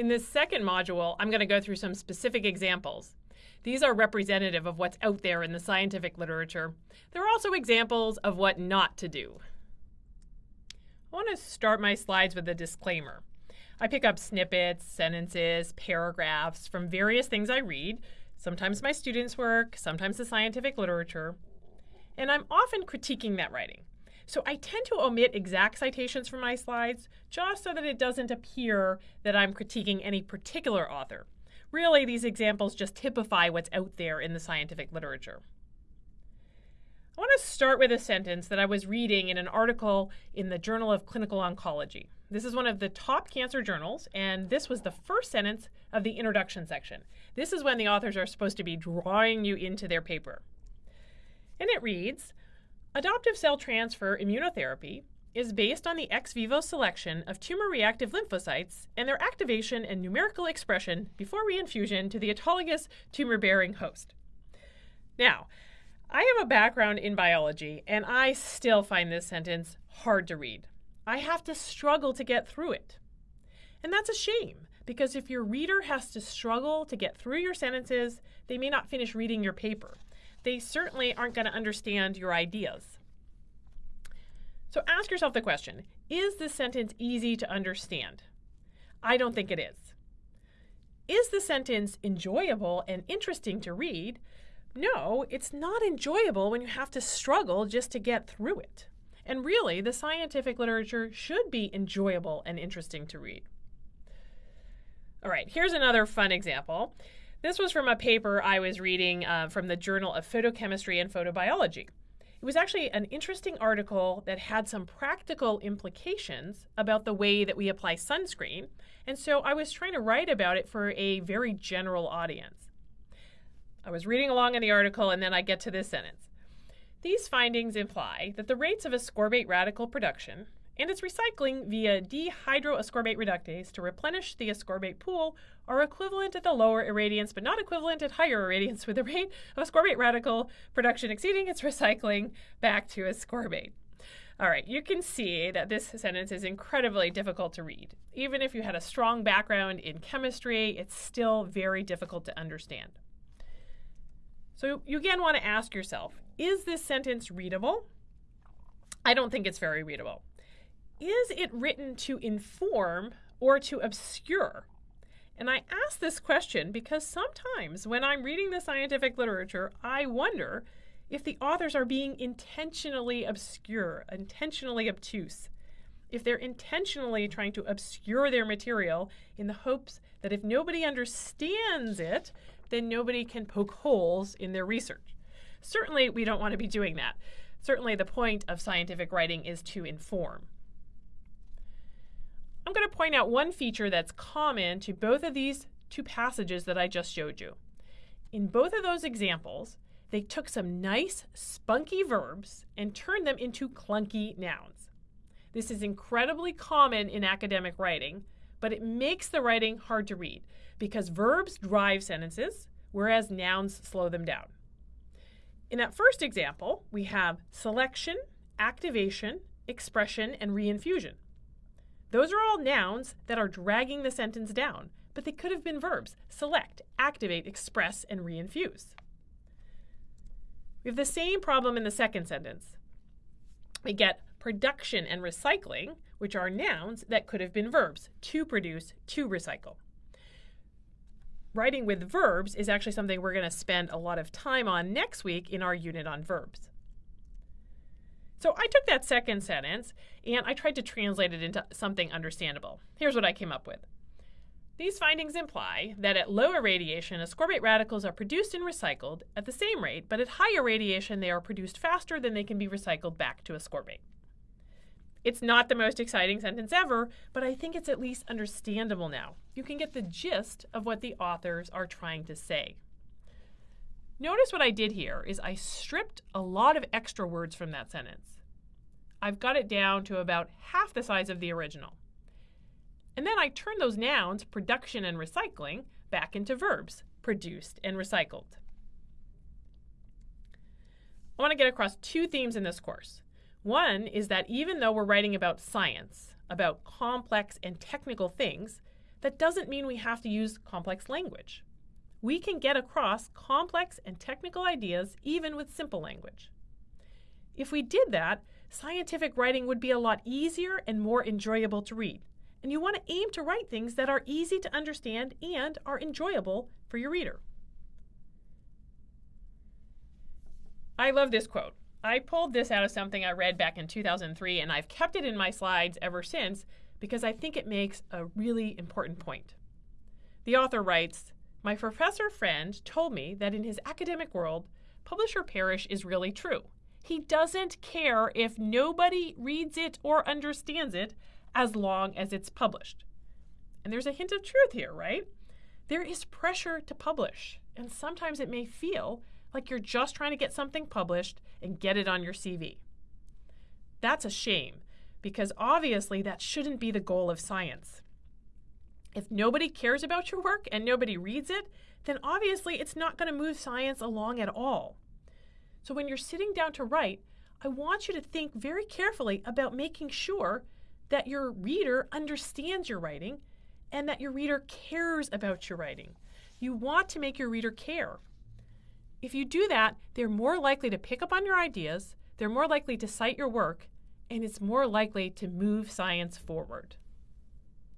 In this second module, I'm going to go through some specific examples. These are representative of what's out there in the scientific literature. There are also examples of what not to do. I want to start my slides with a disclaimer. I pick up snippets, sentences, paragraphs from various things I read, sometimes my students' work, sometimes the scientific literature, and I'm often critiquing that writing. So I tend to omit exact citations from my slides just so that it doesn't appear that I'm critiquing any particular author. Really, these examples just typify what's out there in the scientific literature. I want to start with a sentence that I was reading in an article in the Journal of Clinical Oncology. This is one of the top cancer journals, and this was the first sentence of the introduction section. This is when the authors are supposed to be drawing you into their paper. And it reads Adoptive cell transfer immunotherapy is based on the ex vivo selection of tumor reactive lymphocytes and their activation and numerical expression before reinfusion to the autologous tumor bearing host. Now, I have a background in biology, and I still find this sentence hard to read. I have to struggle to get through it. And that's a shame, because if your reader has to struggle to get through your sentences, they may not finish reading your paper they certainly aren't going to understand your ideas. So ask yourself the question Is this sentence easy to understand? I don't think it is. Is the sentence enjoyable and interesting to read? No, it's not enjoyable when you have to struggle just to get through it. And really, the scientific literature should be enjoyable and interesting to read. All right, here's another fun example. This was from a paper I was reading uh, from the Journal of Photochemistry and Photobiology. It was actually an interesting article that had some practical implications about the way that we apply sunscreen, and so I was trying to write about it for a very general audience. I was reading along in the article, and then I get to this sentence. These findings imply that the rates of ascorbate radical production and its recycling via dehydroascorbate reductase to replenish the ascorbate pool are equivalent at the lower irradiance but not equivalent at higher irradiance with the rate of ascorbate radical production exceeding its recycling back to ascorbate. All right, you can see that this sentence is incredibly difficult to read. Even if you had a strong background in chemistry, it's still very difficult to understand. So you again want to ask yourself, is this sentence readable? I don't think it's very readable is it written to inform or to obscure? And I ask this question because sometimes when I'm reading the scientific literature, I wonder if the authors are being intentionally obscure, intentionally obtuse, if they're intentionally trying to obscure their material in the hopes that if nobody understands it, then nobody can poke holes in their research. Certainly, we don't want to be doing that. Certainly, the point of scientific writing is to inform. Point out one feature that's common to both of these two passages that I just showed you. In both of those examples, they took some nice, spunky verbs and turned them into clunky nouns. This is incredibly common in academic writing, but it makes the writing hard to read because verbs drive sentences, whereas nouns slow them down. In that first example, we have selection, activation, expression, and reinfusion. Those are all nouns that are dragging the sentence down, but they could have been verbs select, activate, express, and reinfuse. We have the same problem in the second sentence. We get production and recycling, which are nouns that could have been verbs to produce, to recycle. Writing with verbs is actually something we're going to spend a lot of time on next week in our unit on verbs. So I took that second sentence and I tried to translate it into something understandable. Here's what I came up with. These findings imply that at lower irradiation, ascorbate radicals are produced and recycled at the same rate, but at higher radiation, they are produced faster than they can be recycled back to ascorbate. It's not the most exciting sentence ever, but I think it's at least understandable now. You can get the gist of what the authors are trying to say. Notice what I did here is I stripped a lot of extra words from that sentence. I've got it down to about half the size of the original. And then I turn those nouns, production and recycling, back into verbs, produced and recycled. I want to get across two themes in this course. One is that even though we're writing about science, about complex and technical things, that doesn't mean we have to use complex language. We can get across complex and technical ideas even with simple language. If we did that, scientific writing would be a lot easier and more enjoyable to read. And you want to aim to write things that are easy to understand and are enjoyable for your reader. I love this quote. I pulled this out of something I read back in 2003, and I've kept it in my slides ever since because I think it makes a really important point. The author writes My professor friend told me that in his academic world, publish or perish is really true. He doesn't care if nobody reads it or understands it as long as it's published. And there's a hint of truth here, right? There is pressure to publish, and sometimes it may feel like you're just trying to get something published and get it on your CV. That's a shame because obviously that shouldn't be the goal of science. If nobody cares about your work and nobody reads it, then obviously it's not going to move science along at all. So when you're sitting down to write, I want you to think very carefully about making sure that your reader understands your writing and that your reader cares about your writing. You want to make your reader care. If you do that, they're more likely to pick up on your ideas, they're more likely to cite your work, and it's more likely to move science forward.